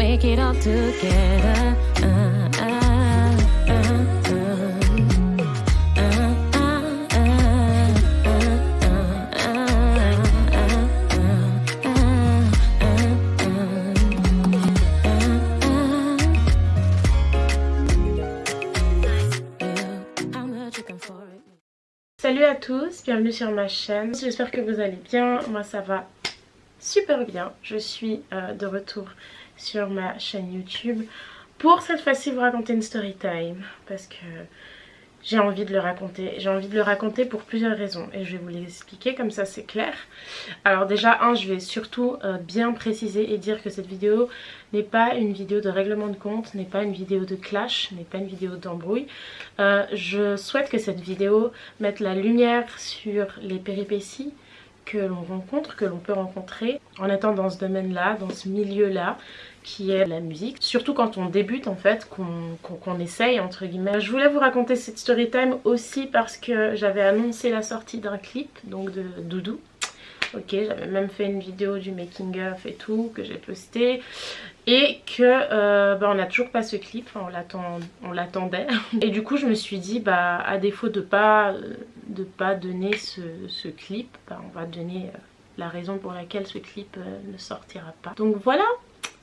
make it all together. Salut à tous, bienvenue sur ma chaîne, j'espère que vous allez bien, moi ça va super bien, je suis euh, de retour sur ma chaîne YouTube pour cette fois-ci vous raconter une story time parce que j'ai envie de le raconter. J'ai envie de le raconter pour plusieurs raisons et je vais vous les expliquer comme ça c'est clair. Alors déjà un je vais surtout euh, bien préciser et dire que cette vidéo n'est pas une vidéo de règlement de compte, n'est pas une vidéo de clash, n'est pas une vidéo d'embrouille. Euh, je souhaite que cette vidéo mette la lumière sur les péripéties que l'on rencontre, que l'on peut rencontrer en étant dans ce domaine là, dans ce milieu là qui est la musique. Surtout quand on débute en fait, qu'on essaye entre guillemets. Je voulais vous raconter cette story time aussi parce que j'avais annoncé la sortie d'un clip, donc de Doudou. Ok, j'avais même fait une vidéo du making of et tout que j'ai posté et que euh, bah, on n'a toujours pas ce clip, on l'attendait et du coup je me suis dit bah à défaut de pas de pas donner ce, ce clip, bah, on va donner euh, la raison pour laquelle ce clip euh, ne sortira pas. Donc voilà,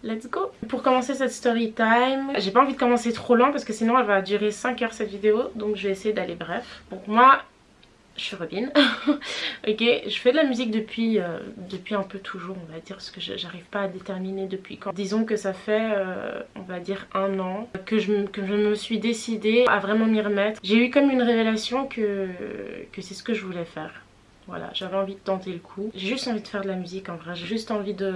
let's go Pour commencer cette story time, j'ai pas envie de commencer trop lent parce que sinon elle va durer 5 heures cette vidéo donc je vais essayer d'aller bref. Donc moi je suis Robin, ok, je fais de la musique depuis, euh, depuis un peu toujours on va dire parce que j'arrive pas à déterminer depuis quand. Disons que ça fait euh, on va dire un an que je, que je me suis décidée à vraiment m'y remettre. J'ai eu comme une révélation que, que c'est ce que je voulais faire. Voilà, j'avais envie de tenter le coup. J'ai juste envie de faire de la musique en vrai, j'ai juste envie de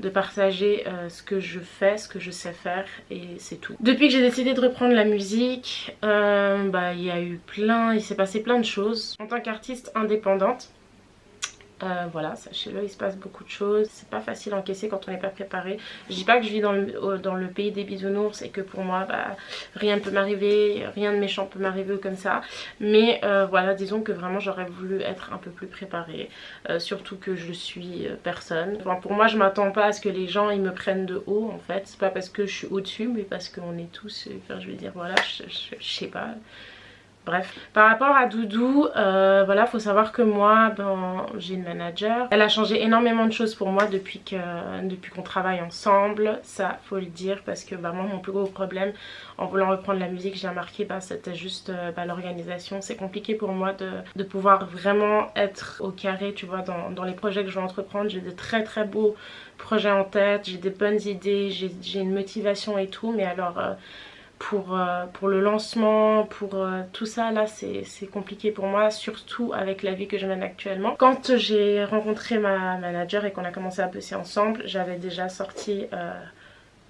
de partager euh, ce que je fais, ce que je sais faire et c'est tout. Depuis que j'ai décidé de reprendre la musique, euh, bah, y a eu plein, il s'est passé plein de choses. En tant qu'artiste indépendante, euh, voilà, sachez-le, il se passe beaucoup de choses. C'est pas facile à encaisser quand on n'est pas préparé. Je dis pas que je vis dans le, dans le pays des bisounours et que pour moi, bah, rien ne peut m'arriver, rien de méchant peut m'arriver comme ça. Mais euh, voilà, disons que vraiment j'aurais voulu être un peu plus préparée. Euh, surtout que je suis personne. Pour moi, je m'attends pas à ce que les gens ils me prennent de haut en fait. C'est pas parce que je suis au-dessus, mais parce qu'on est tous, enfin, je veux dire, voilà, je, je sais pas Bref, par rapport à Doudou, euh, voilà, faut savoir que moi, ben, j'ai une manager. Elle a changé énormément de choses pour moi depuis qu'on depuis travaille ensemble. Ça, faut le dire, parce que bah, moi, mon plus gros problème en voulant reprendre la musique, j'ai remarqué, bah, c'était juste euh, bah, l'organisation. C'est compliqué pour moi de, de, pouvoir vraiment être au carré, tu vois, dans, dans les projets que je vais entreprendre. J'ai de très très beaux projets en tête, j'ai des bonnes idées, j'ai une motivation et tout, mais alors... Euh, pour, euh, pour le lancement, pour euh, tout ça là c'est compliqué pour moi surtout avec la vie que je mène actuellement. Quand j'ai rencontré ma manager et qu'on a commencé à bosser ensemble j'avais déjà sorti euh,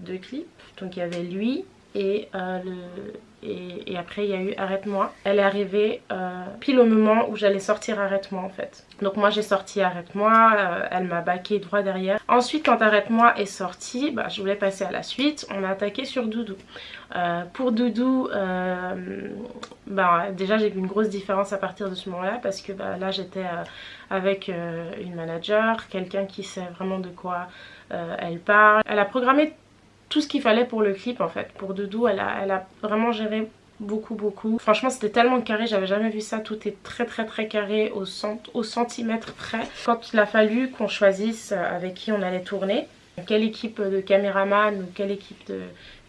deux clips donc il y avait lui et le et, après il y a eu Arrête-moi. Elle est arrivée euh, pile au moment où j'allais sortir Arrête-moi en fait. Donc moi j'ai sorti Arrête-moi, euh, elle m'a baqué droit derrière. Ensuite quand Arrête-moi est sorti, bah, je voulais passer à la suite, on a attaqué sur Doudou. Euh, pour Doudou, bah, déjà j'ai vu une grosse différence à partir de ce moment-là parce que bah, là j'étais avec une manager, quelqu'un qui sait vraiment de quoi elle parle. Elle a programmé tout ce qu'il fallait pour le clip en fait. Pour Doudou, elle a, vraiment géré beaucoup beaucoup. Franchement c'était tellement carré, j'avais jamais vu ça. Tout est très très très carré au, au centimètre près. Quand il a fallu qu'on choisisse avec qui on allait tourner, quelle équipe de caméraman ou quelle équipe de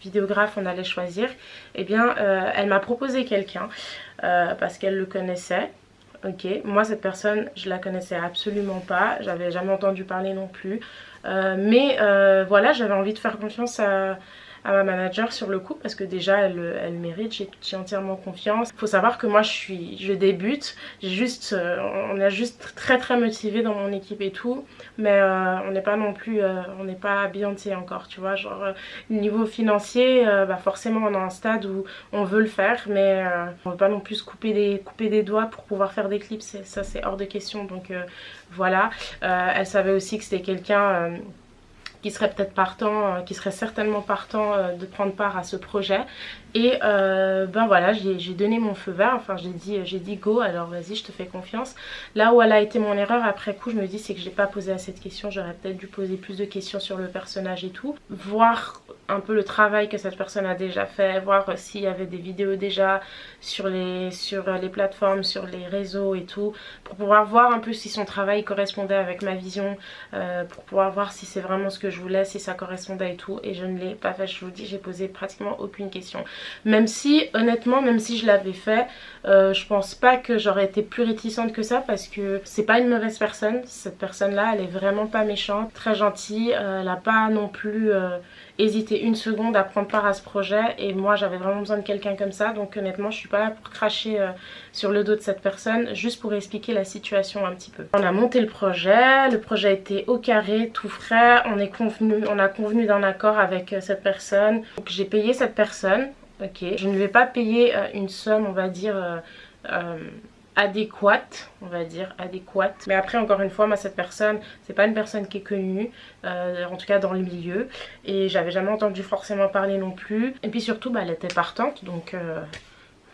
vidéographe on allait choisir, eh bien euh, elle m'a proposé quelqu'un euh, parce qu'elle le connaissait. Ok, moi cette personne je la connaissais absolument pas, j'avais jamais entendu parler non plus. Euh, mais euh, voilà, j'avais envie de faire confiance à, à ma manager sur le coup parce que déjà elle, elle mérite, j'ai entièrement confiance. Il faut savoir que moi je suis, je débute, juste, euh, on est juste très très motivé dans mon équipe et tout, mais euh, on n'est pas non plus, euh, on n'est pas encore, tu vois, genre niveau financier, bah forcément on est un stade où on veut le faire, mais on veut pas non plus couper des, couper des doigts pour pouvoir faire des clips, ça c'est hors de question, donc voilà. elle savait aussi que c'était quelqu'un qui serait peut-être partant, euh, qui serait certainement partant euh, de prendre part à ce projet. Et euh, ben voilà, j'ai donné mon feu vert, enfin j'ai dit, dit go, alors vas-y je te fais confiance. Là où elle a été mon erreur après coup, je me dis c'est que j'ai pas posé assez de questions, j'aurais peut-être dû poser plus de questions sur le personnage et tout. Voir un peu le travail que cette personne a déjà fait, voir s'il y avait des vidéos déjà sur les, sur les plateformes, sur les réseaux et tout, pour pouvoir voir un peu si son travail correspondait avec ma vision, euh, pour pouvoir voir si c'est vraiment ce que je voulais, si ça correspondait et tout. Et je ne l'ai pas fait, je vous dis, j'ai posé pratiquement aucune question. Même si, honnêtement, même si je l'avais fait, euh, je pense pas que j'aurais été plus réticente que ça parce que c'est pas une mauvaise personne. Cette personne-là, elle est vraiment pas méchante, très gentille, euh, elle a pas non plus hésiter une seconde à prendre part à ce projet et moi j'avais vraiment besoin de quelqu'un comme ça. Donc honnêtement je suis pas là pour cracher euh, sur le dos de cette personne juste pour expliquer la situation un petit peu. On a monté le projet, le projet était au carré, tout frais, on, est convenu, on a convenu d'un accord avec euh, cette personne. Donc j'ai payé cette personne. Ok. Je ne vais pas payer euh, une somme on va dire adéquate, on va dire, adéquate. Mais après, encore une fois, moi, cette personne, c'est pas une personne qui est connue, euh, en tout cas dans le milieu. Et j'avais jamais entendu forcément parler non plus. Et puis surtout, bah, elle était partante, donc... Euh,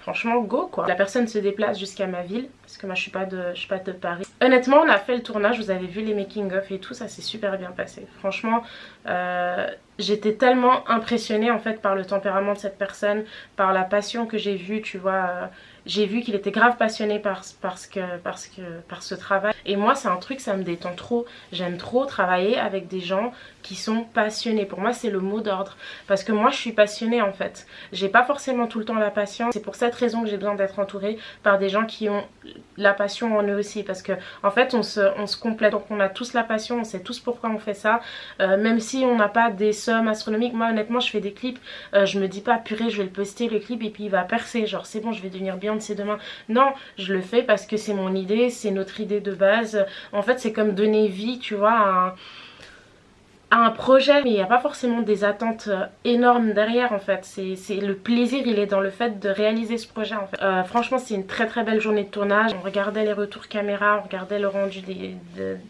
franchement go quoi. La personne se déplace jusqu'à ma ville parce que moi je suis pas de je suis pas de Paris. Honnêtement on a fait le tournage, vous avez vu les making of et tout, ça s'est super bien passé. Franchement euh, j'étais tellement impressionnée en fait par le tempérament de cette personne, par la passion que j'ai vue, tu vois j'ai vu qu'il était grave passionné par, parce que, parce que, par ce travail. Et moi, c'est un truc, ça me détend trop. J'aime trop travailler avec des gens qui sont passionnés. Pour moi, c'est le mot d'ordre. Parce que moi, je suis passionnée en fait. J'ai pas forcément tout le temps la patience. C'est pour cette raison que j'ai besoin d'être entourée par des gens qui ont la passion en eux aussi. Parce que en fait, on se, on se complète. Donc, on a tous la passion, on sait tous pourquoi on fait ça. Euh, même si on n'a pas des sommes astronomiques. Moi, honnêtement, je fais des clips. Euh, je me dis pas, purée, je vais le poster le clip et puis il va percer. Genre, c'est bon, je vais devenir bien ses demain. Non, je le fais parce que c'est mon idée, c'est notre idée de base. En fait, c'est comme donner vie, tu vois, à un projet mais il n'y a pas forcément des attentes euh, énormes derrière en fait. C'est le plaisir il est dans le fait de réaliser ce projet en fait. Euh, franchement c'est une très très belle journée de tournage. On regardait les retours caméra on regardait le rendu des,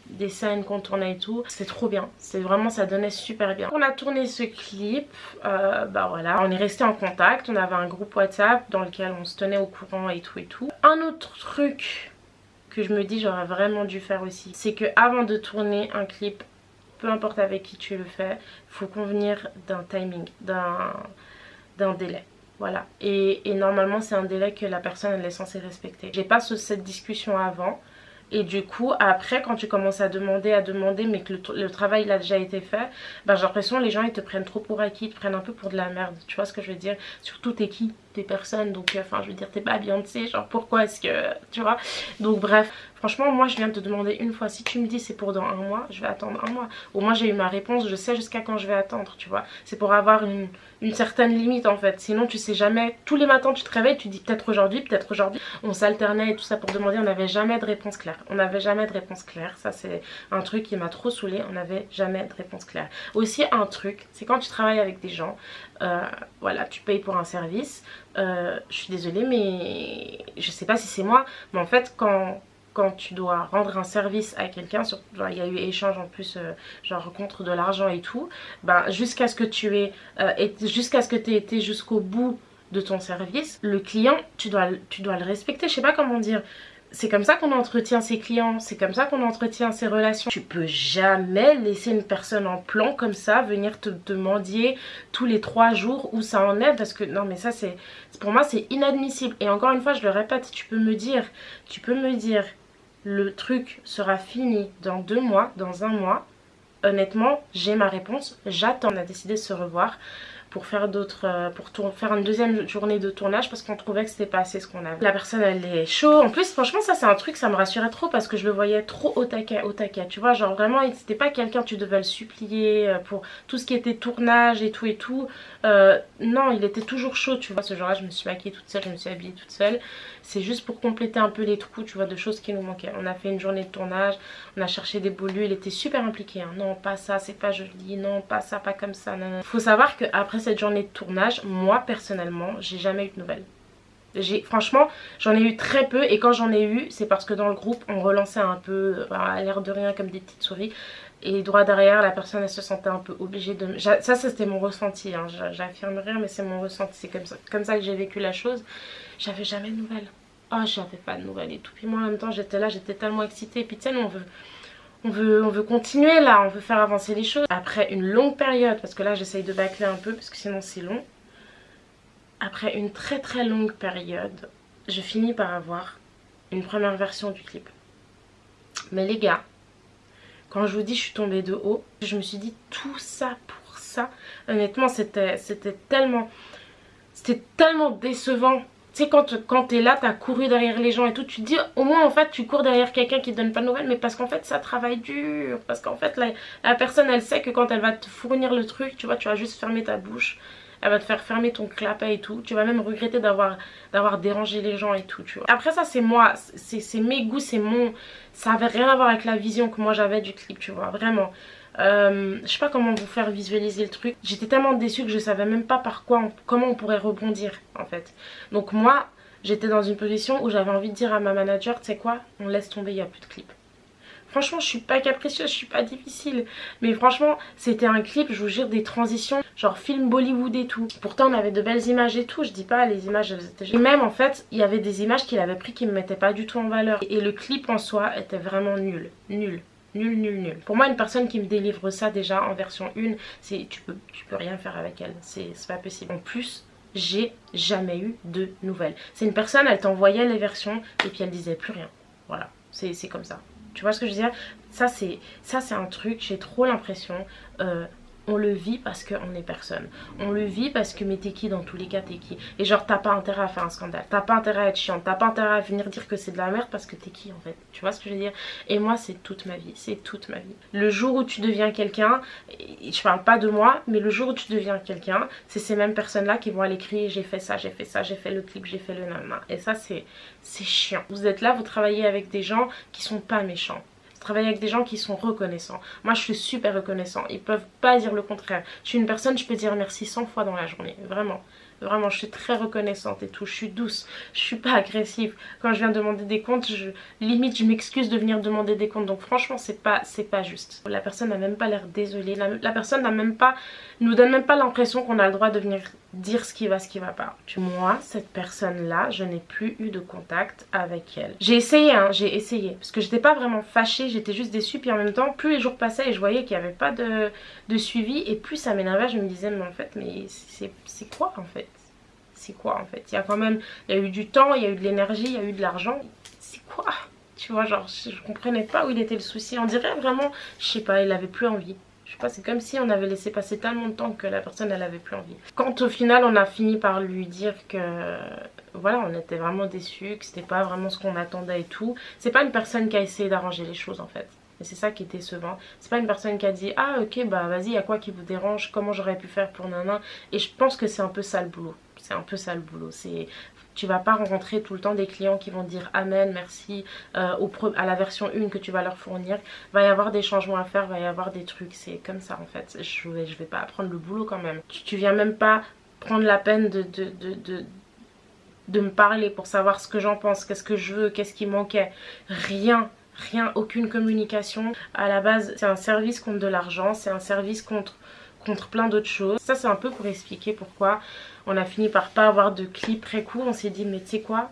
des scènes qu'on tournait et tout. C'est trop bien. C'est vraiment ça donnait super bien. On a tourné ce clip euh, bah voilà. On est resté en contact. On avait un groupe whatsapp dans lequel on se tenait au courant et tout et tout. Un autre truc que je me dis j'aurais vraiment dû faire aussi c'est que avant de tourner un clip peu importe avec qui tu le fais, il faut convenir d'un timing, d'un délai. Voilà. Et, normalement, c'est un délai que la personne elle est censée respecter. J'ai pas cette discussion avant. Et du coup, après, quand tu commences à demander, à demander, mais que le, travail il a déjà été fait, ben, j'ai l'impression les gens ils te prennent trop pour acquis, ils te prennent un peu pour de la merde. Tu vois ce que je veux dire? Surtout t'es qui? T'es personne, donc euh, enfin je veux dire t'es pas Beyoncé, genre pourquoi est-ce que... Tu vois? Donc bref, Franchement, moi, je viens de te demander une fois. Si tu me dis c'est pour dans un mois, je vais attendre un mois. Au moins, j'ai eu ma réponse. Je sais jusqu'à quand je vais attendre, tu vois. C'est pour avoir une, certaine limite, en fait. Sinon, tu sais jamais. Tous les matins, tu te réveilles, tu dis peut-être aujourd'hui, peut-être aujourd'hui. On s'alternait et tout ça pour demander. On n'avait jamais de réponse claire. On n'avait jamais de réponse claire. Ça, c'est un truc qui m'a trop saoulé. On n'avait jamais de réponse claire. Aussi, un truc, c'est quand tu travailles avec des gens, euh, voilà, tu payes pour un service. Euh, je suis désolée, mais je sais pas si c'est moi, mais en fait, quand quand tu dois rendre un service à quelqu'un, il y a eu échange en plus, euh, genre contre de l'argent et tout, ben, jusqu'à ce que tu aies, euh, jusqu'à ce que tu aies été jusqu'au bout de ton service, le client, tu dois, tu dois le respecter, je sais pas comment dire. C'est comme ça qu'on entretient ses clients, c'est comme ça qu'on entretient ses relations. Tu peux jamais laisser une personne en plan comme ça venir te demander tous les trois jours où ça en est parce que non mais ça c'est pour moi c'est inadmissible et encore une fois je le répète tu peux me dire tu peux me dire le truc sera fini dans deux mois, dans un mois, honnêtement, j'ai ma réponse, j'attends. On a décidé de se revoir pour faire d'autres euh, pour faire une deuxième journée de tournage parce qu'on trouvait que c'était pas assez ce qu'on avait. La personne elle est chaud. En plus franchement ça c'est un truc ça me rassurait trop parce que je le voyais trop au taquet au taquet. Tu vois genre vraiment c'était pas quelqu'un tu devais le supplier euh, pour tout ce qui était tournage et tout et tout. Euh, non il était toujours chaud tu vois ce jour là je me suis maquillée toute seule, je me suis habillée toute seule. C'est juste pour compléter un peu les trous tu vois de choses qui nous manquaient. On a fait une journée de tournage, on a cherché des beaux lieux, il était super impliqué. Hein. Non pas ça c'est pas joli, non pas ça pas comme ça. Non, non. Faut savoir que après cette journée de tournage, moi personnellement, j'ai jamais eu de nouvelles. Franchement, j'en ai eu très peu et quand j'en ai eu, c'est parce que dans le groupe, on relançait un peu, à l'air de rien, comme des petites souris. Et droit derrière, la personne, elle se sentait un peu obligée de... Ça, ça c'était mon ressenti, hein. j'affirme rien, mais c'est mon ressenti. C'est comme ça, comme ça que j'ai vécu la chose. J'avais jamais de nouvelles. Oh, j'avais pas de nouvelles et tout. Puis moi, en même temps, j'étais là, j'étais tellement excitée. Puis tu sais, on veut on veut, on veut continuer là, on veut faire avancer les choses. Après une longue période, parce que là j'essaye de bâcler un peu parce que sinon c'est long. Après une très très longue période, je finis par avoir une première version du clip. Mais les gars, quand je vous dis je suis tombée de haut, je me suis dit tout ça pour ça. Honnêtement, c'était tellement... C'était tellement décevant. Tu sais, quand, quand t'es là, t'as couru derrière les gens et tout, tu te dis, au moins, en fait, tu cours derrière quelqu'un qui te donne pas de nouvelles, mais parce qu'en fait, ça travaille dur. Parce qu'en fait, la, la personne, elle sait que quand elle va te fournir le truc, tu vois, tu vas juste fermer ta bouche elle va te faire fermer ton clapet et tout. Tu vas même regretter d'avoir dérangé les gens et tout, tu vois. Après ça, c'est moi, c'est mes goûts, c'est mon... Ça avait rien à voir avec la vision que moi j'avais du clip, tu vois, vraiment. Euh, je sais pas comment vous faire visualiser le truc. J'étais tellement déçue que je savais même pas par quoi, comment on pourrait rebondir en fait. Donc moi, j'étais dans une position où j'avais envie de dire à ma manager, tu sais quoi, on laisse tomber, il n'y a plus de clip. Franchement, je suis pas capricieuse, je suis pas difficile. Mais franchement, c'était un clip, je vous jure, des transitions, genre film Bollywood et tout. Pourtant, on avait de belles images et tout. Je dis pas, les images. Et même, en fait, il y avait des images qu'il avait pris qui me mettaient pas du tout en valeur. Et le clip en soi était vraiment nul. Nul. Nul, nul, nul. Pour moi, une personne qui me délivre ça déjà en version 1, c'est tu peux, tu peux rien faire avec elle. C'est pas possible. En plus, j'ai jamais eu de nouvelles. C'est une personne, elle t'envoyait les versions et puis elle disait plus rien. Voilà, c'est comme ça. Tu vois ce que je veux dire? Ça c'est un truc, j'ai trop l'impression... Euh, on le vit parce qu'on est personne. On le vit parce que mais t'es qui dans tous les cas t'es qui? Et genre t'as pas intérêt à faire un scandale. T'as pas intérêt à être chiant. T'as pas intérêt à venir dire que c'est de la merde parce que t'es qui en fait? Tu vois ce que je veux dire? Et moi c'est toute ma vie. C'est toute ma vie. Le jour où tu deviens quelqu'un, je parle pas de moi, mais le jour où tu deviens quelqu'un, c'est ces mêmes personnes là qui vont aller crier j'ai fait ça, j'ai fait ça, j'ai fait le clip, j'ai fait le nanana. Et ça c'est chiant. Vous êtes là, vous travaillez avec des gens qui sont pas méchants travailler avec des gens qui sont reconnaissants. Moi je suis super reconnaissant, ils peuvent pas dire le contraire. Je suis une personne, je peux dire merci 100 fois dans la journée, vraiment. Vraiment, je suis très reconnaissante et tout. Je suis douce. Je suis pas agressive. Quand je viens demander des comptes, je limite je m'excuse de venir demander des comptes. Donc franchement, c'est pas pas juste. La personne n'a même pas l'air désolée. La, personne n'a même pas nous donne même pas l'impression qu'on a le droit de venir dire ce qui va, ce qui va pas. Moi, cette personne-là, je n'ai plus eu de contact avec elle. J'ai essayé, hein, j'ai essayé. Parce que j'étais pas vraiment fâchée, j'étais juste déçue. Puis en même temps, plus les jours passaient et je voyais qu'il n'y avait pas de, de suivi. Et plus ça m'énervait, je me disais, mais en fait, mais c'est quoi en fait? C'est quoi en fait? Il y a quand même, il y a eu du temps, il y a eu de l'énergie, il y a eu de l'argent. C'est quoi? Tu vois, genre, je, comprenais pas où il était le souci. On dirait vraiment, je sais pas, il avait plus envie. Sais c'est comme si on avait laissé passer tellement de temps que la personne, elle avait plus envie. Quand au final, on a fini par lui dire que, voilà, on était vraiment déçus, que c'était pas vraiment ce qu'on attendait et tout. C'est pas une personne qui a essayé d'arranger les choses en fait. Et c'est ça qui est décevant. C'est pas une personne qui a dit Ah ok bah vas-y y a quoi qui vous dérange? Comment j'aurais pu faire pour nana? Et je pense que c'est un peu ça le boulot c'est un peu ça le boulot. C'est tu vas pas rencontrer tout le temps des clients qui vont dire amen, merci euh, à la version 1 que tu vas leur fournir. Va y avoir des changements à faire, va y avoir des trucs, c'est comme ça en fait. Je vais, je vais pas apprendre le boulot quand même. Tu, viens même pas prendre la peine de, de, de, de me parler pour savoir ce que j'en pense, qu'est-ce que je veux, qu'est-ce qui manquait. Rien, rien, aucune communication. À la base, c'est un service contre de l'argent, c'est un service contre contre plein d'autres choses. Ça c'est un peu pour expliquer pourquoi on a fini par pas avoir de clip très court. On s'est dit mais tu sais quoi?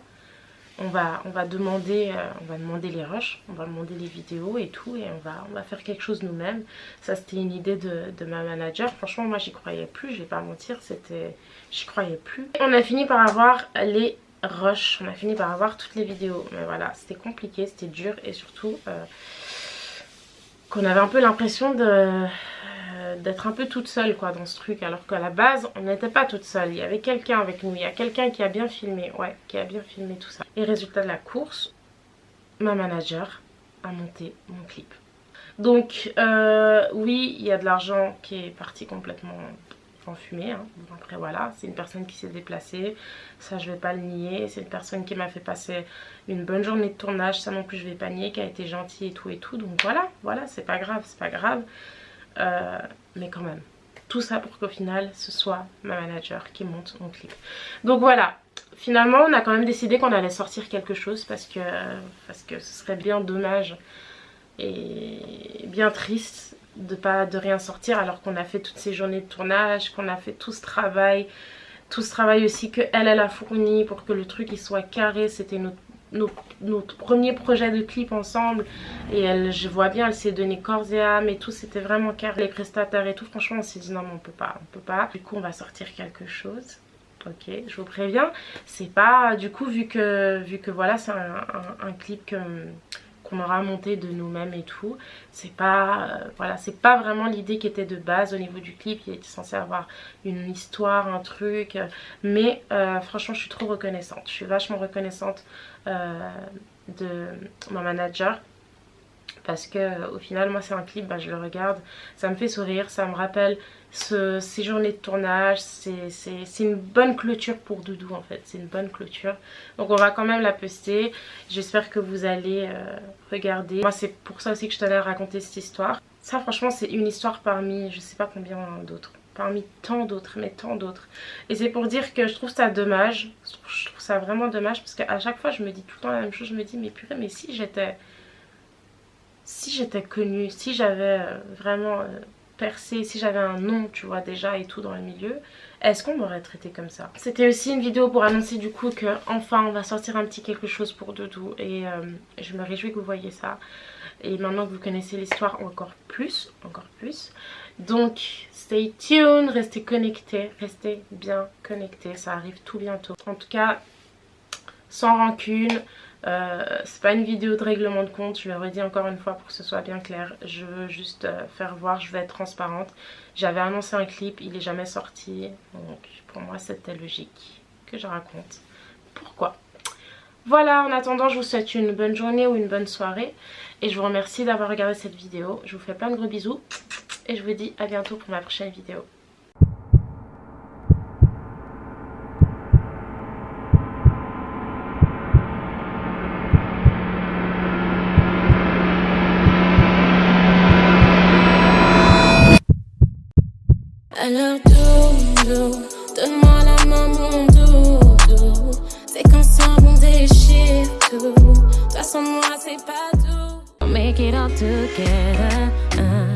On va, on va demander euh, on va demander les rushs, on va demander les vidéos et tout et on va, on va faire quelque chose nous-mêmes. Ça c'était une idée de, de, ma manager. Franchement moi j'y croyais plus, je vais pas mentir, c'était j'y croyais plus. On a fini par avoir les rushs, on a fini par avoir toutes les vidéos. Mais voilà, c'était compliqué, c'était dur et surtout euh, qu'on avait un peu l'impression de d'être un peu toute seule quoi dans ce truc alors qu'à la base on n'était pas toute seule. Il y avait quelqu'un avec nous il y a quelqu'un qui a bien filmé ouais qui a bien filmé tout ça. Et résultat de la course ma manager a monté mon clip. Donc euh, oui il y a de l'argent qui est parti complètement en fumée hein. après voilà c'est une personne qui s'est déplacée. Ça je vais pas le nier. C'est une personne qui m'a fait passer une bonne journée de tournage. Ça non plus je vais pas nier qui a été gentille et tout et tout. Donc voilà voilà c'est pas grave c'est pas grave euh, mais quand même. Tout ça pour qu'au final ce soit ma manager qui monte mon clip. Donc voilà. Finalement on a quand même décidé qu'on allait sortir quelque chose parce que, parce que ce serait bien dommage et bien triste de rien sortir alors qu'on a fait toutes ces journées de tournage qu'on a fait tout ce travail tout ce travail aussi que elle elle a fourni pour que le truc il soit carré. C'était notre notre premier projet de clip ensemble et elle, je vois bien, elle s'est donné corps et âme et tout, c'était vraiment car les prestataires et tout, franchement on s'est dit non mais on peut pas, on peut pas. Du coup on va sortir quelque chose. Ok, je vous préviens, c'est pas, du coup vu que, vu que voilà c'est un, clip que qu'on aura monté de nous-mêmes et tout. C'est pas, euh, voilà, c'est pas vraiment l'idée qui était de base au niveau du clip. Il était censé avoir une histoire, un truc. Mais euh, franchement, je suis trop reconnaissante. Je suis vachement reconnaissante euh, de ma manager parce que au final moi c'est un clip, bah, je le regarde, ça me fait sourire, ça me rappelle ce, ces journées de tournage, c'est une bonne clôture pour Doudou en fait, c'est une bonne clôture. Donc on va quand même la poster, j'espère que vous allez euh, regarder. Moi c'est pour ça aussi que je tenais à raconter cette histoire. Ça franchement c'est une histoire parmi je sais pas combien d'autres parmi tant d'autres, mais tant d'autres. Et c'est pour dire que je trouve ça dommage, je trouve ça vraiment dommage parce qu'à chaque fois je me dis tout le temps la même chose, je me dis mais purée mais si j'étais si j'étais connue, si j'avais euh, vraiment euh, si j'avais un nom, tu vois, déjà et tout dans le milieu, est-ce qu'on m'aurait traité comme ça? C'était aussi une vidéo pour annoncer du coup que enfin on va sortir un petit quelque chose pour Doudou et euh, je me réjouis que vous voyez ça. Et maintenant que vous connaissez l'histoire encore plus, encore plus. Donc, stay tuned, restez connectés, restez bien connectés, ça arrive tout bientôt. En tout cas, sans rancune, euh, c'est pas une vidéo de règlement de compte, je le redis encore une fois pour que ce soit bien clair. Je veux juste euh, faire voir, je vais être transparente. J'avais annoncé un clip, il est jamais sorti. Donc pour moi c'était logique que je raconte. Pourquoi Voilà, en attendant je vous souhaite une bonne journée ou une bonne soirée. Et je vous remercie d'avoir regardé cette vidéo. Je vous fais plein de gros bisous. Et je vous dis à bientôt pour ma prochaine vidéo. Alors doudou, donne-moi la main mon doudou. C'est qu'ensemble on déchire tout. Toute façon moi c'est pas tout make it all together uh.